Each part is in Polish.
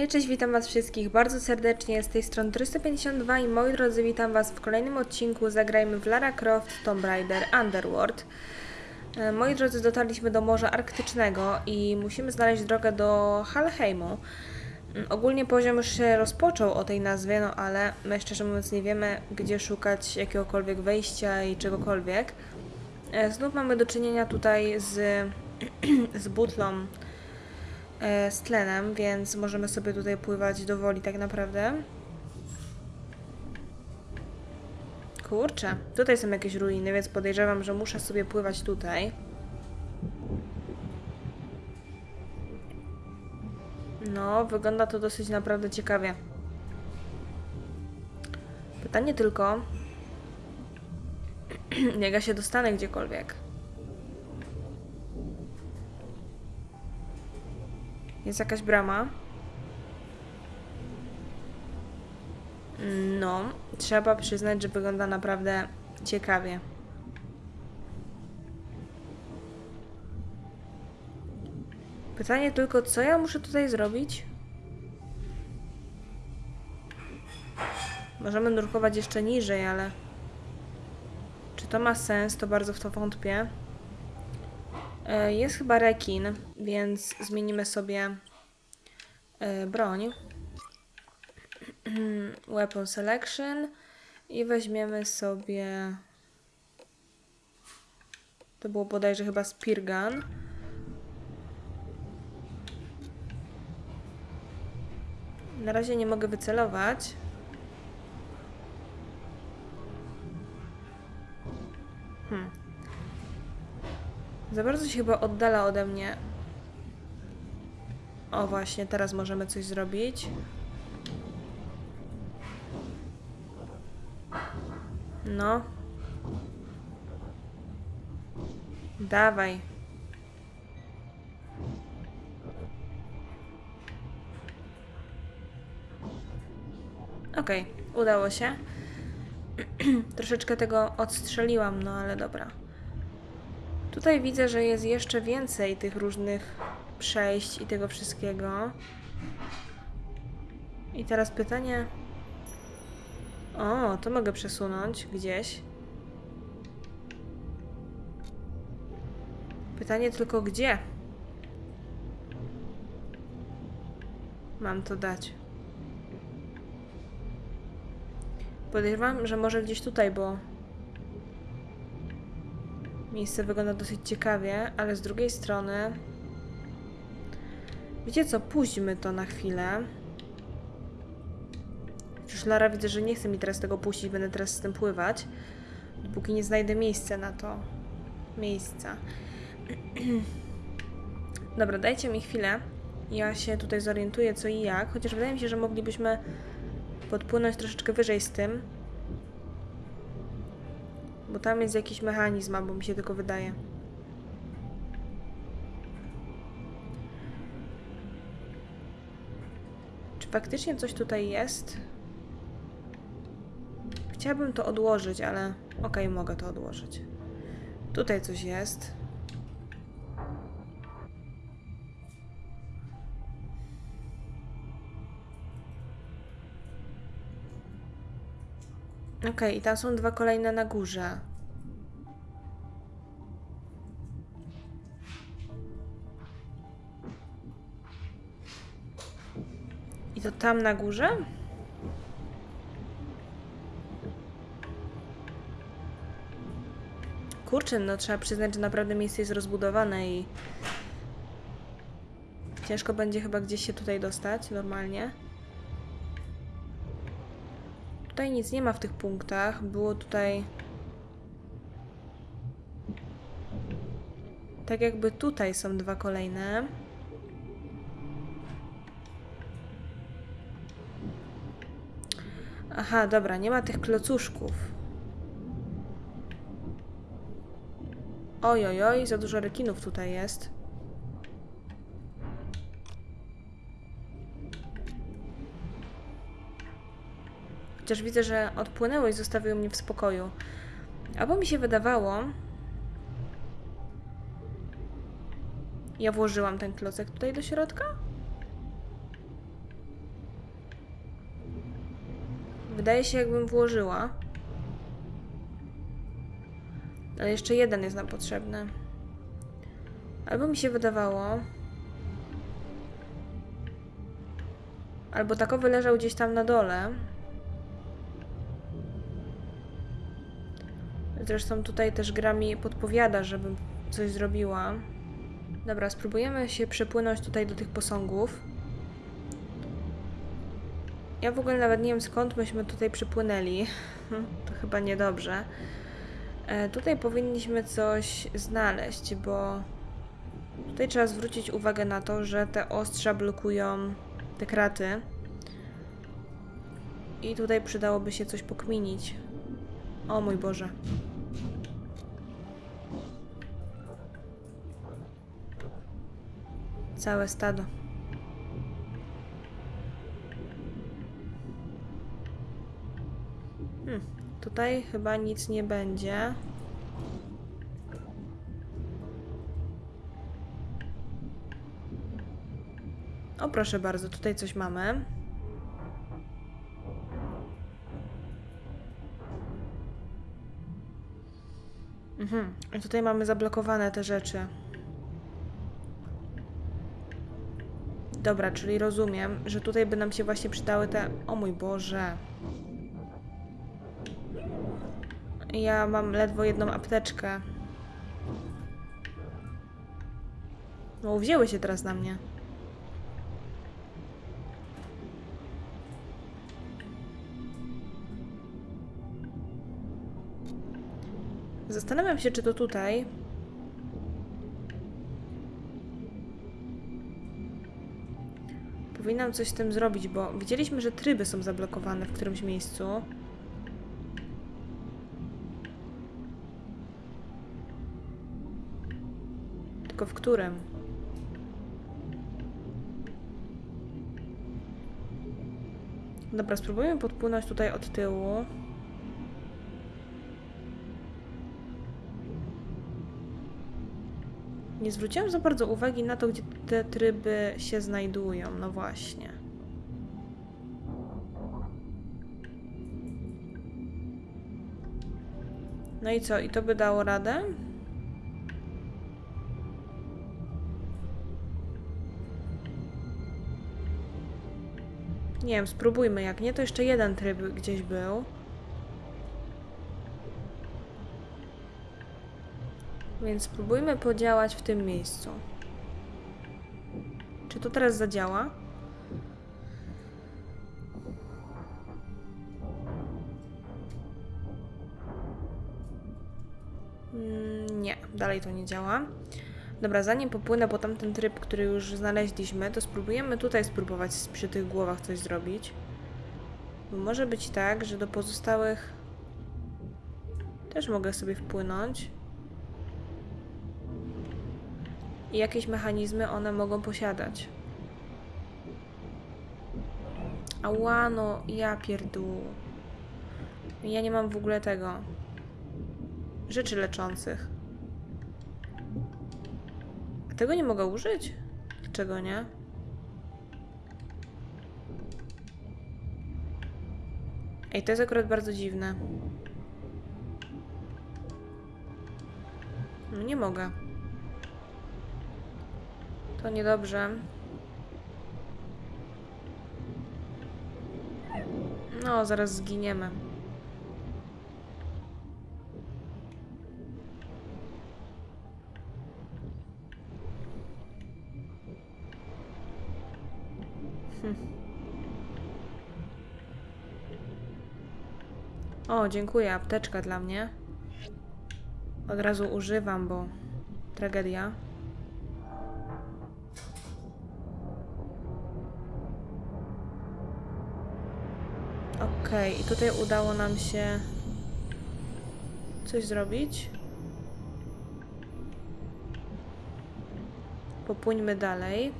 Hej, cześć, witam Was wszystkich bardzo serdecznie z tej strony 352 i moi drodzy, witam Was w kolejnym odcinku Zagrajmy w Lara Croft Tomb Raider Underworld. E, Moi drodzy, dotarliśmy do Morza Arktycznego i musimy znaleźć drogę do Halheimu. Mm, Ogólnie poziom już się rozpoczął o tej nazwie, no ale my szczerze mówiąc nie wiemy, gdzie szukać jakiegokolwiek wejścia i czegokolwiek. E, Znów mamy do czynienia tutaj z, z butlą z tlenem, więc możemy sobie tutaj pływać do woli tak naprawdę. Kurczę, tutaj są jakieś ruiny, więc podejrzewam, że muszę sobie pływać tutaj. No, wygląda to dosyć naprawdę ciekawie. Pytanie tylko, jak ja się dostanę gdziekolwiek. Jest jakaś brama. No, trzeba przyznać, że wygląda naprawdę ciekawie. Pytanie tylko, co ja muszę tutaj zrobić? Możemy nurkować jeszcze niżej, ale... Czy to ma sens? To bardzo w to wątpię. E, Jest chyba rekin, więc zmienimy sobie e, broń. Weapon Selection i weźmiemy sobie. To było bodajże chyba Spear Gun. Na razie nie mogę wycelować. Za bardzo się chyba oddala ode mnie. O właśnie, teraz możemy coś zrobić. No. Dawaj. Okej, udało się. Troszeczkę tego odstrzeliłam, no ale dobra. Tutaj widzę, że jest jeszcze więcej tych różnych przejść i tego wszystkiego. I teraz pytanie. O, to mogę przesunąć gdzieś. Pytanie tylko gdzie? Mam to dać. Podejrzewam, że może gdzieś tutaj, bo miejsce wygląda dosyć ciekawie, ale z drugiej strony wiecie co, puśćmy to na chwilę. Już Lara widzę, że nie chce mi teraz tego puścić, będę teraz z tym pływać, dopóki nie znajdę miejsca na to. Miejsca. Dobra, dajcie mi chwilę. Ja się tutaj zorientuję co i jak, chociaż wydaje mi się, że moglibyśmy podpłynąć troszeczkę wyżej z tym. Bo tam jest jakiś mechanizm, albo mi się tylko wydaje. Czy faktycznie coś tutaj jest? Chciałabym to odłożyć, ale okej, mogę to odłożyć. Tutaj coś jest. Okej, i tam są dwa kolejne na górze. I to tam na górze? Kurczę, no trzeba przyznać, że naprawdę miejsce jest rozbudowane i ciężko będzie chyba gdzieś się tutaj dostać normalnie. Tutaj nic nie ma w tych punktach. Było tutaj. Tak jakby tutaj są dwa kolejne. Aha, dobra, nie ma tych klocuszków. Oj, oj, oj, za dużo rekinów tutaj jest. Chociaż widzę, że odpłynęło i zostawił mnie w spokoju. Albo mi się wydawało... Ja włożyłam ten klocek tutaj do środka? Wydaje się, jakbym włożyła. Ale jeszcze jeden jest nam potrzebny. Albo mi się wydawało. Albo takowy leżał gdzieś tam na dole. Zresztą tutaj też gra mi podpowiada, żebym coś zrobiła. Dobra, spróbujemy się przepłynąć tutaj do tych posągów. Ja w ogóle nawet nie wiem skąd myśmy tutaj przypłynęli. to chyba niedobrze. E, tutaj powinniśmy coś znaleźć, bo tutaj trzeba zwrócić uwagę na to, że te ostrza blokują te kraty. I tutaj przydałoby się coś pokminić. O mój Boże. Całe stado. Hmm, tutaj chyba nic nie będzie. O, proszę bardzo, tutaj coś mamy. Mhm. Tutaj mamy zablokowane te rzeczy. Dobra, czyli rozumiem, że tutaj by nam się właśnie przydały te... O mój Boże. Ja mam ledwo jedną apteczkę. No, wzięły się teraz na mnie. Zastanawiam się, czy to tutaj. Powinnam coś z tym zrobić, bo widzieliśmy, że tryby są zablokowane w którymś miejscu. Tylko w którym? Dobra, spróbujemy podpłynąć tutaj od tyłu. Nie zwróciłam za bardzo uwagi na to, gdzie te tryby się znajdują. No właśnie. No i co? I to by dało radę? Nie wiem, spróbujmy. Jak nie, to jeszcze jeden tryb gdzieś był. Więc spróbujmy podziałać w tym miejscu. Czy to teraz zadziała? Mm, Nie, dalej to nie działa. Dobra, zanim popłynę po tamten tryb, który już znaleźliśmy, to spróbujemy tutaj spróbować przy tych głowach coś zrobić. Bo może być tak, że do pozostałych też mogę sobie wpłynąć. I jakieś mechanizmy one mogą posiadać. Ała, no, ja pierdół. Ja nie mam w ogóle tego. Rzeczy leczących. A tego nie mogę użyć? Dlaczego nie? Ej, to jest akurat bardzo dziwne. No nie mogę. To niedobrze. No, zaraz zginiemy. Hm. O, dziękuję. Apteczka dla mnie. Od razu używam, bo tragedia. Okej, okay, i tutaj udało nam się coś zrobić. Popłyńmy dalej.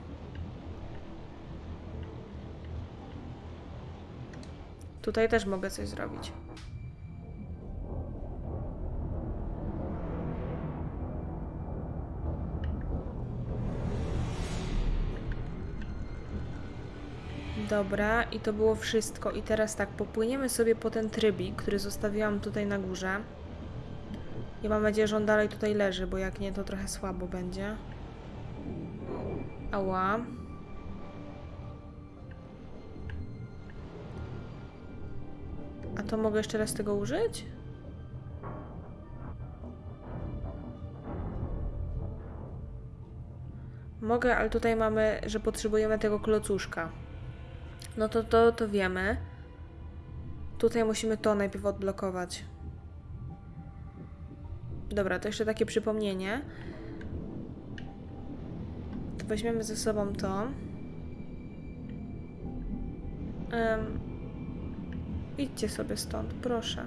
Tutaj też mogę coś zrobić. Dobra, i to było wszystko. I teraz tak, popłyniemy sobie po ten trybik, który zostawiłam tutaj na górze. I mam nadzieję, że on dalej tutaj leży, bo jak nie, to trochę słabo będzie. Ała. A to mogę jeszcze raz tego użyć? Mogę, ale tutaj mamy, że potrzebujemy tego klocuszka. No to to, to wiemy. Tutaj musimy to najpierw odblokować. Dobra, to jeszcze takie przypomnienie. To weźmiemy ze sobą to. Em, idźcie sobie stąd, proszę.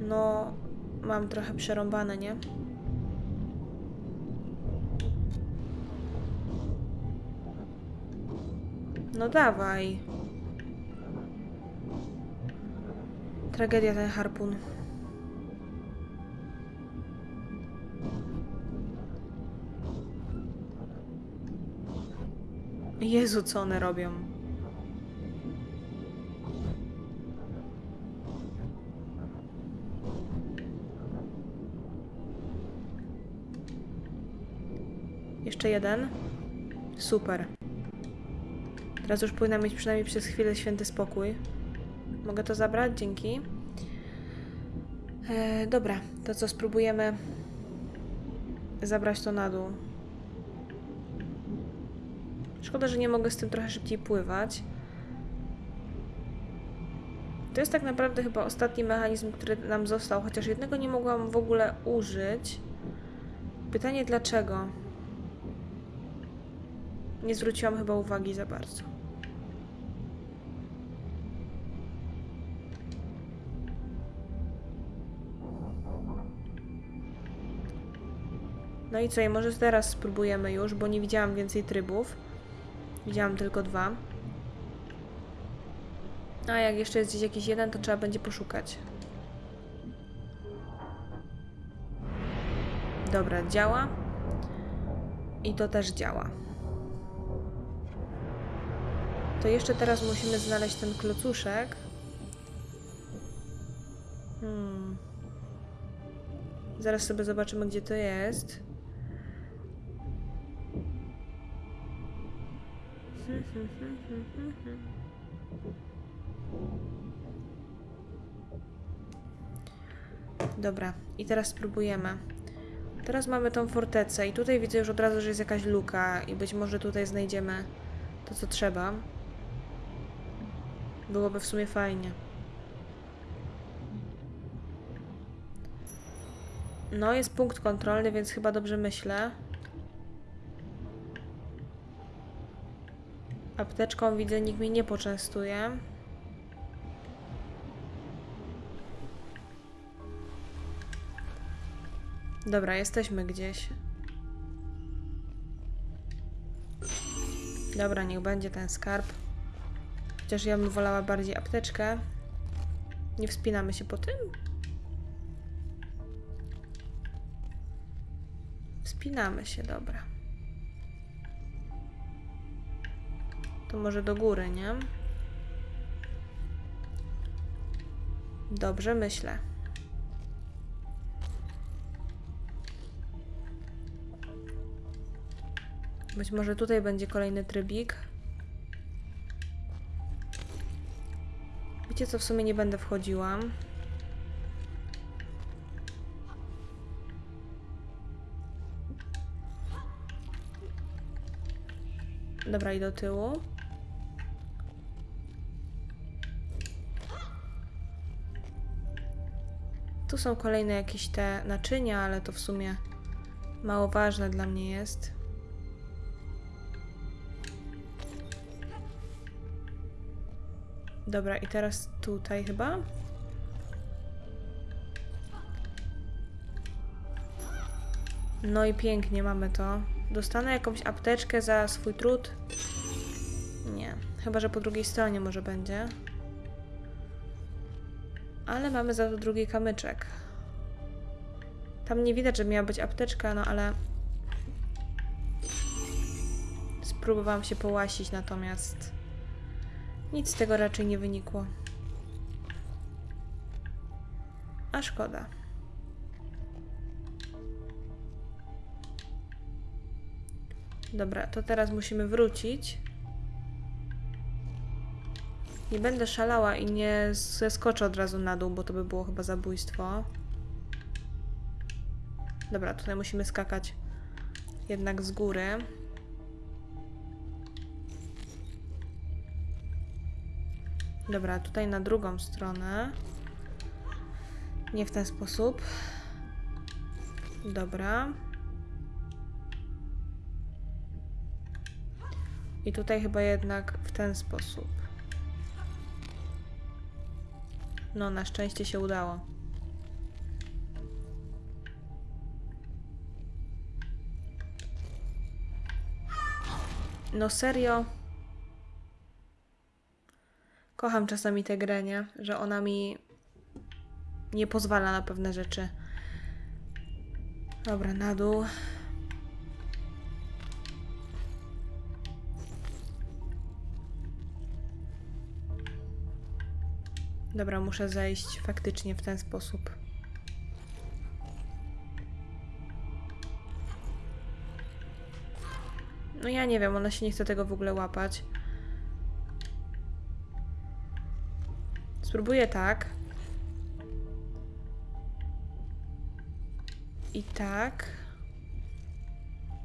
No, mam trochę przerąbane, nie? No dawaj. Tragedia ten harpun. Jezu, co one robią? Jeszcze jeden. Super. Teraz już powinna mieć przynajmniej przez chwilę święty spokój. Mogę to zabrać? Dzięki. E, dobra, to co spróbujemy zabrać to na dół. Szkoda, że nie mogę z tym trochę szybciej pływać. To jest tak naprawdę chyba ostatni mechanizm, który nam został, chociaż jednego nie mogłam w ogóle użyć. Pytanie dlaczego? Nie zwróciłam chyba uwagi za bardzo. No i co, i może teraz spróbujemy już, bo nie widziałam więcej trybów. Widziałam tylko dwa. A jak jeszcze jest gdzieś jakiś jeden, to trzeba będzie poszukać. Dobra, działa. I to też działa. To jeszcze teraz musimy znaleźć ten klocuszek. Hmm. Zaraz sobie zobaczymy, gdzie to jest. Dobra, i teraz spróbujemy. Teraz mamy tą fortecę i tutaj widzę już od razu, że jest jakaś luka i być może tutaj znajdziemy to, co trzeba. Byłoby w sumie fajnie. No, jest punkt kontrolny, więc chyba dobrze myślę. Apteczką widzę, nikt mnie nie poczęstuje. Dobra, jesteśmy gdzieś. Dobra, niech będzie ten skarb. Chociaż ja bym wolała bardziej apteczkę. Nie wspinamy się po tym? Wspinamy się, dobra. To może do góry, nie? Dobrze, myślę. Być może tutaj będzie kolejny trybik. Wiecie co, w sumie nie będę wchodziła. Dobra, i do tyłu. Tu są kolejne jakieś te naczynia, ale to w sumie mało ważne dla mnie jest. Dobra, i teraz tutaj chyba. No i pięknie mamy to. Dostanę jakąś apteczkę za swój trud? Nie. Chyba, że po drugiej stronie może będzie. Ale mamy za to drugi kamyczek. Tam nie widać, że miała być apteczka, no ale... próbowałam się połasić, natomiast nic z tego raczej nie wynikło. A szkoda. Dobra, to teraz musimy wrócić. Nie będę szalała i nie zeskoczę od razu na dół, bo to by było chyba zabójstwo. Dobra, tutaj musimy skakać jednak z góry. Dobra, tutaj na drugą stronę. Nie w ten sposób. Dobra. I tutaj chyba jednak w ten sposób. No, na szczęście się udało. No serio? Kocham czasami tę grę, nie? Że ona mi nie pozwala na pewne rzeczy. Dobra, na dół. Dobra, muszę zejść faktycznie w ten sposób. No ja nie wiem, ona się nie chce tego w ogóle łapać. Spróbuję tak. I tak.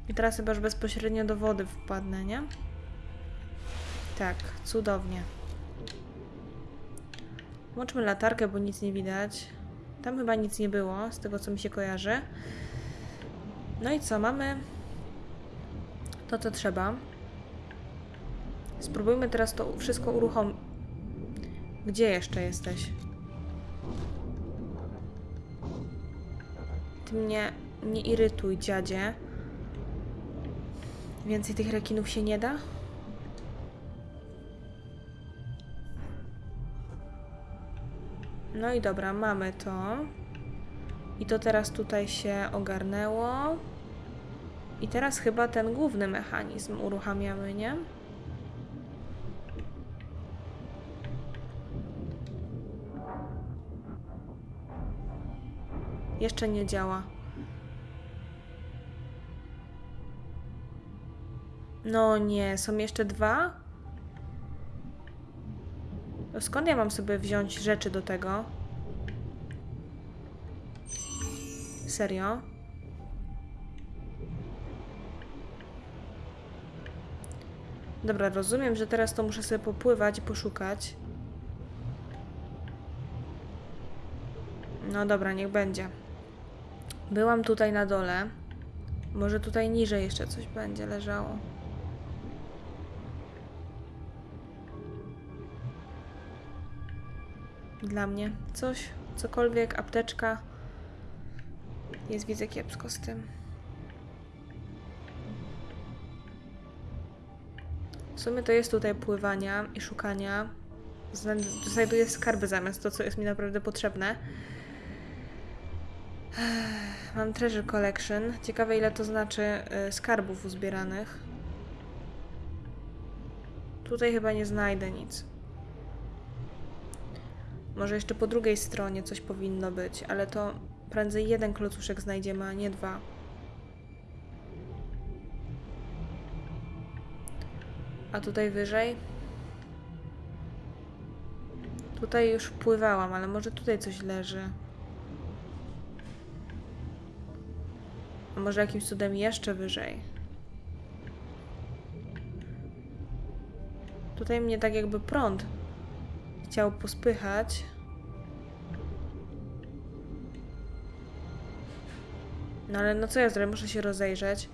I teraz chyba już bezpośrednio do wody wpadnę, nie? Tak, cudownie. Włączmy latarkę, bo nic nie widać. Tam chyba nic nie było, z tego co mi się kojarzy. No i co, mamy to, co trzeba. Spróbujmy teraz to wszystko uruchomić. Gdzie jeszcze jesteś? Ty mnie nie irytuj, dziadzie. Więcej tych rekinów się nie da? No i dobra, mamy to. I to teraz tutaj się ogarnęło. I teraz chyba ten główny mechanizm uruchamiamy, nie? Jeszcze nie działa. No nie, są jeszcze dwa? Skąd ja mam sobie wziąć rzeczy do tego? Serio? Dobra, rozumiem, że teraz to muszę sobie popływać i poszukać. No dobra, niech będzie. Byłam tutaj na dole. Może tutaj niżej jeszcze coś będzie leżało. Dla mnie coś, cokolwiek, apteczka. Jest, widzę kiepsko z tym. W sumie to jest tutaj pływania i szukania. Zna- Znajduję skarby zamiast to, co jest mi naprawdę potrzebne. Mam Treasure Collection. Ciekawe, ile to znaczy y, skarbów uzbieranych. Tutaj chyba nie znajdę nic. Może jeszcze po drugiej stronie coś powinno być, ale to prędzej jeden klocuszek znajdziemy, a nie dwa. A tutaj wyżej? Tutaj już wpływałam, ale może tutaj coś leży. A może jakimś cudem jeszcze wyżej? Tutaj mnie tak jakby prąd chciał pospychać. No ale no co ja zrobię? Muszę się rozejrzeć.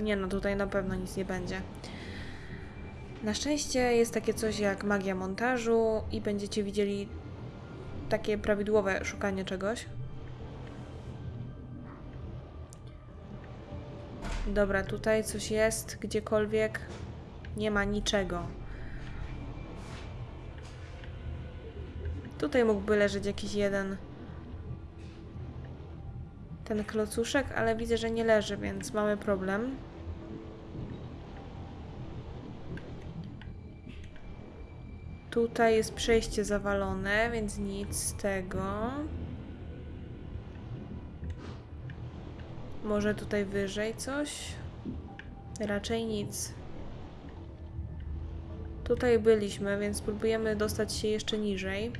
Nie no, tutaj na pewno nic nie będzie. Na szczęście jest takie coś jak magia montażu i będziecie widzieli takie prawidłowe szukanie czegoś. Dobra, tutaj coś jest, gdziekolwiek. Nie ma niczego. Tutaj mógłby leżeć jakiś jeden ten klocuszek, ale widzę, że nie leży, więc mamy problem. Tutaj jest przejście zawalone, więc nic z tego. Może tutaj wyżej coś? Raczej nic. Tutaj byliśmy, więc spróbujemy dostać się jeszcze niżej.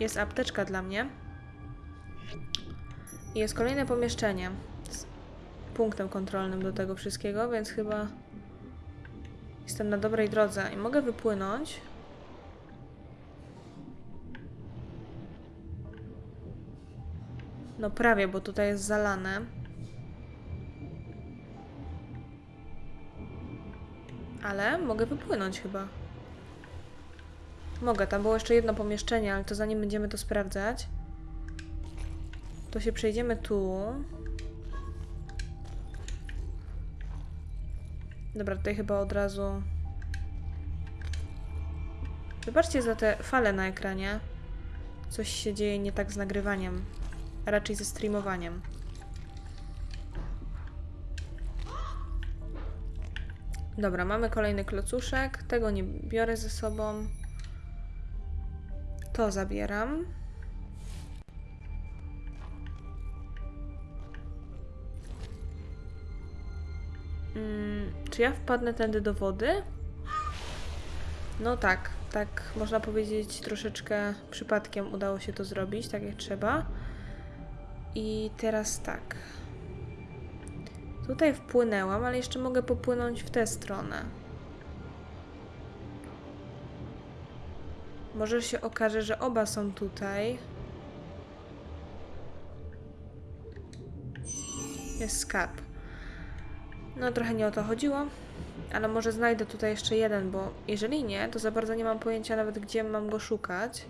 Jest apteczka dla mnie. Jest kolejne pomieszczenie z punktem kontrolnym do tego wszystkiego, więc chyba jestem na dobrej drodze i mogę wypłynąć. No prawie, bo tutaj jest zalane. Ale mogę wypłynąć chyba. Mogę, tam było jeszcze jedno pomieszczenie, ale to zanim będziemy to sprawdzać, to się przejdziemy tu. Dobra, tutaj chyba od razu... Wybaczcie za te fale na ekranie. Coś się dzieje nie tak z nagrywaniem, raczej ze streamowaniem. Dobra, mamy kolejny klocuszek. Tego nie biorę ze sobą. To zabieram. Mm, czy ja wpadnę tędy do wody? No tak, tak można powiedzieć troszeczkę przypadkiem udało się to zrobić, tak jak trzeba. I teraz tak. Tutaj wpłynęłam, ale jeszcze mogę popłynąć w tę stronę. Może się okaże, że oba są tutaj. Jest skarb. No trochę nie o to chodziło, ale może znajdę tutaj jeszcze jeden, bo jeżeli nie, to za bardzo nie mam pojęcia nawet gdzie mam go szukać.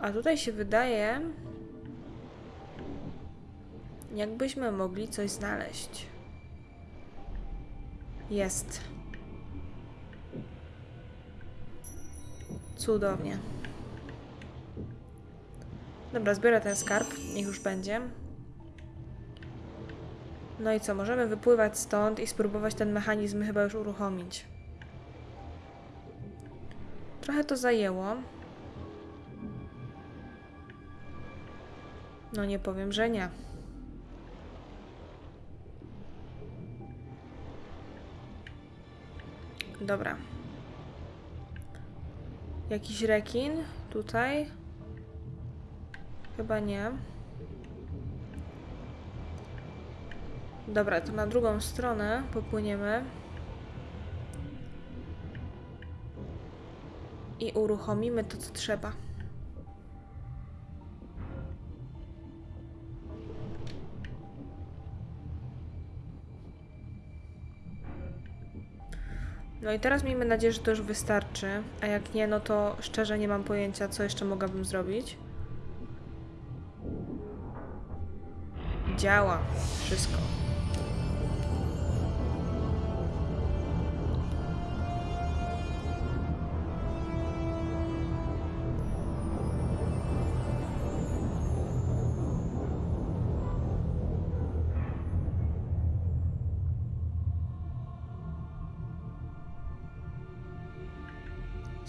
A tutaj się wydaje, jakbyśmy mogli coś znaleźć. Jest. Cudownie. Dobra, zbiorę ten skarb, niech już będzie. No i co, możemy wypływać stąd i spróbować ten mechanizm chyba już uruchomić. Trochę to zajęło. No nie powiem, że nie. Dobra. Jakiś rekin tutaj? Chyba nie. Dobra, to na drugą stronę popłyniemy. I uruchomimy to, co trzeba. No i teraz miejmy nadzieję, że to już wystarczy, a jak nie, no to szczerze nie mam pojęcia, co jeszcze mogłabym zrobić. Działa. Wszystko.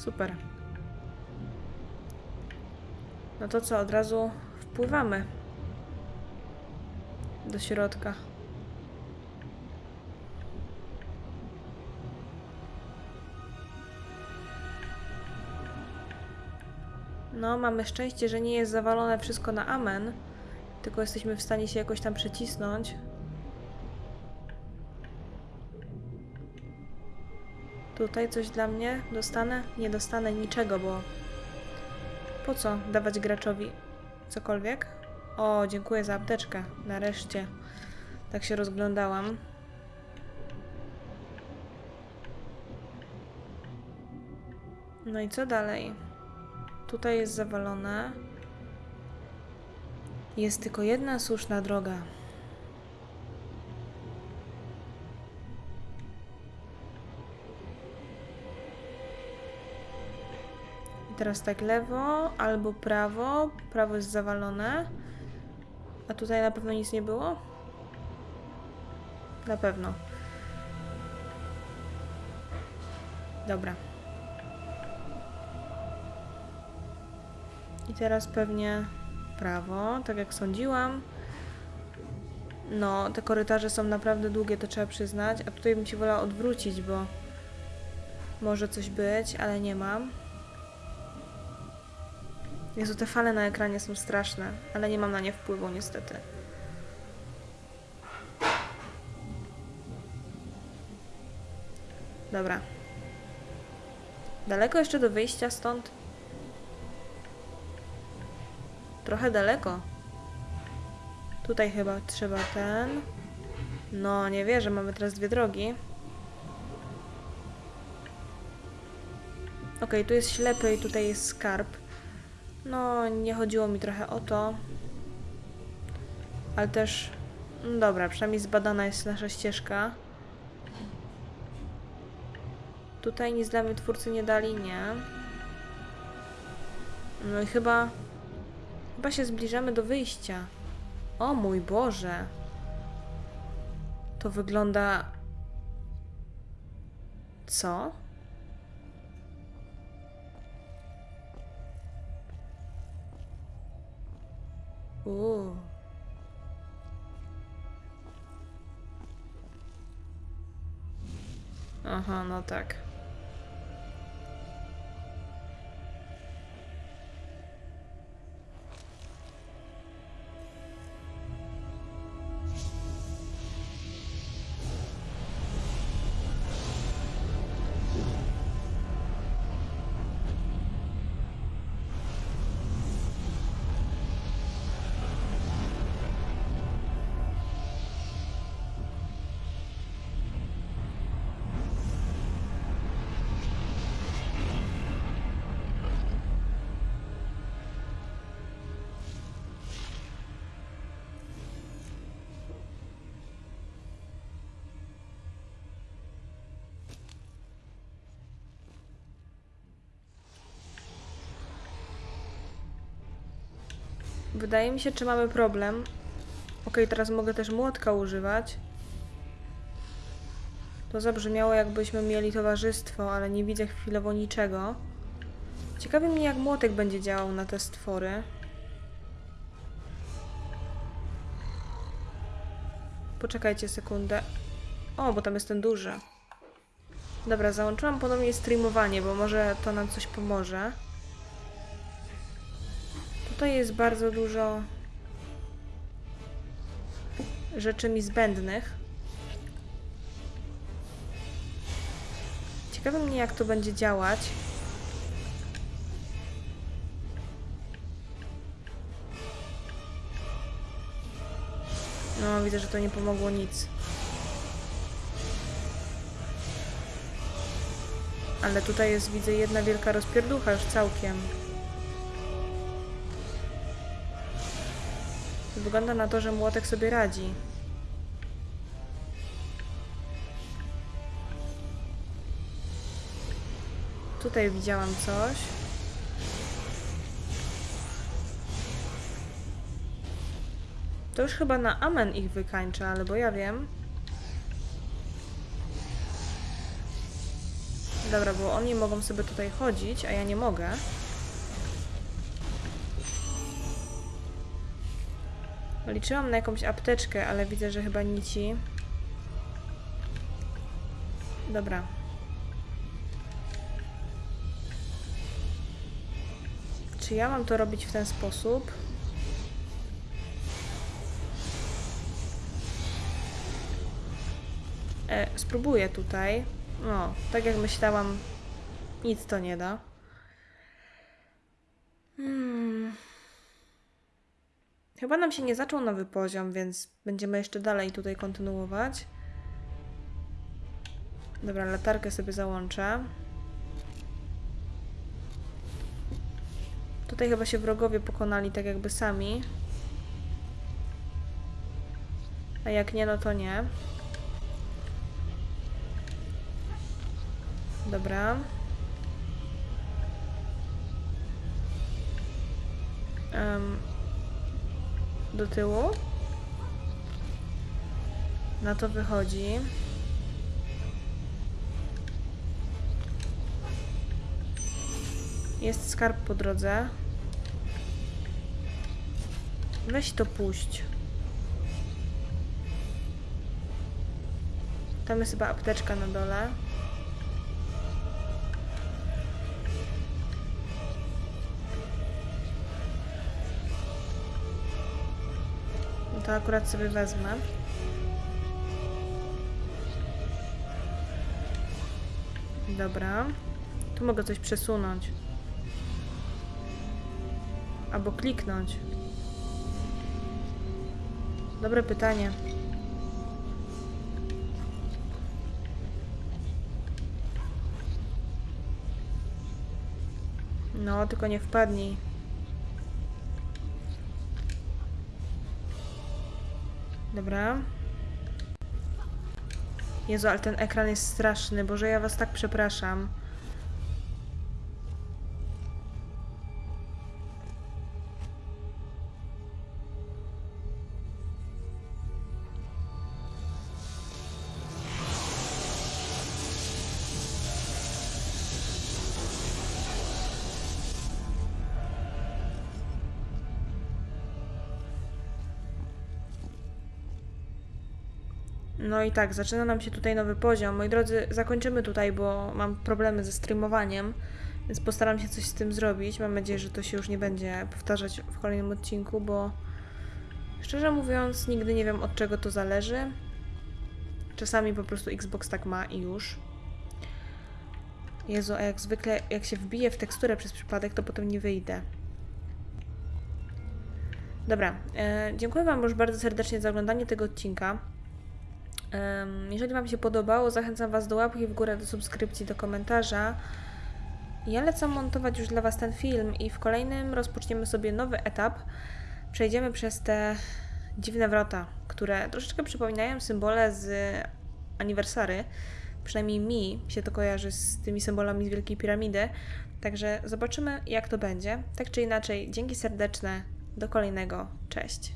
Super. No to co, od razu wpływamy do środka. No, mamy szczęście, że nie jest zawalone wszystko na amen, tylko jesteśmy w stanie się jakoś tam przecisnąć. Tutaj coś dla mnie dostanę? Nie dostanę niczego, bo po co dawać graczowi cokolwiek? O, dziękuję za apteczkę. Nareszcie. Tak się rozglądałam. No i co dalej? Tutaj jest zawalone. Jest tylko jedna słuszna droga. I teraz tak lewo albo prawo. Prawo jest zawalone. A tutaj na pewno nic nie było? Na pewno. Dobra. I teraz pewnie prawo, tak jak sądziłam. No, te korytarze są naprawdę długie, to trzeba przyznać. A tutaj bym się wolała odwrócić, bo może coś być, ale nie mam. Jezu, te fale na ekranie są straszne, ale nie mam na nie wpływu niestety. Dobra. Daleko jeszcze do wyjścia stąd? Trochę daleko. Tutaj chyba trzeba ten. No, nie wierzę, mamy teraz dwie drogi. Okej, tu jest ślepy i tutaj jest skarb. No, nie chodziło mi trochę o to. Ale też... No dobra, przynajmniej zbadana jest nasza ścieżka. Tutaj nic dla mnie twórcy nie dali, nie. No i chyba... Chyba się zbliżamy do wyjścia. O mój Boże. To wygląda... Co? Uuu. Aha, no tak. Wydaje mi się, czy mamy problem. Ok, teraz mogę też młotka używać. To zabrzmiało, jakbyśmy mieli towarzystwo, ale nie widzę chwilowo niczego. Ciekawi mnie, jak młotek będzie działał na te stwory. Poczekajcie sekundę. O, bo tam jest ten duży. Dobra, załączyłam ponownie streamowanie, bo może to nam coś pomoże. Tutaj jest bardzo dużo rzeczy mi zbędnych. Ciekawe mnie, jak to będzie działać. No, widzę, że to nie pomogło nic. Ale tutaj jest, widzę, jedna wielka rozpierducha już całkiem. Wygląda na to, że młotek sobie radzi. Tutaj widziałam coś. To już chyba na amen ich wykańcza, albo ja wiem. Dobra, bo oni mogą sobie tutaj chodzić, a ja nie mogę. Liczyłam na jakąś apteczkę, ale widzę, że chyba nici. Dobra. Czy ja mam to robić w ten sposób? E, spróbuję tutaj. No, tak jak myślałam, nic to nie da. Chyba nam się nie zaczął nowy poziom, więc będziemy jeszcze dalej tutaj kontynuować. Dobra, latarkę sobie załączę. Tutaj chyba się wrogowie pokonali tak jakby sami. A jak nie, no to nie. Dobra. em, do tyłu. Na to wychodzi. Jest skarb po drodze. Weź to puść. Tam jest chyba apteczka na dole. To akurat sobie wezmę. Dobra. Tu mogę coś przesunąć. Albo kliknąć. Dobre pytanie. No, tylko nie wpadnij. Dobra. Jezu, ale ten ekran jest straszny. Boże, ja was tak przepraszam. No i tak, zaczyna nam się tutaj nowy poziom. Moi drodzy, zakończymy tutaj, bo mam problemy ze streamowaniem, więc postaram się coś z tym zrobić. Mam nadzieję, że to się już nie będzie powtarzać w kolejnym odcinku, bo szczerze mówiąc, nigdy nie wiem od czego to zależy. Czasami po prostu Xbox tak ma i już. Jezu, a jak zwykle, jak się wbije w teksturę przez przypadek, to potem nie wyjdę. Dobra, e, dziękuję Wam już bardzo serdecznie za oglądanie tego odcinka. Jeżeli Wam się podobało, zachęcam Was do łapki w górę, do subskrypcji, do komentarza. Ja lecę montować już dla Was ten film i w kolejnym rozpoczniemy sobie nowy etap. Przejdziemy przez te dziwne wrota, które troszeczkę przypominają symbole z aniversary. Przynajmniej mi się to kojarzy z tymi symbolami z Wielkiej Piramidy. Także zobaczymy, jak to będzie. Tak czy inaczej, dzięki serdeczne. Do kolejnego. Cześć.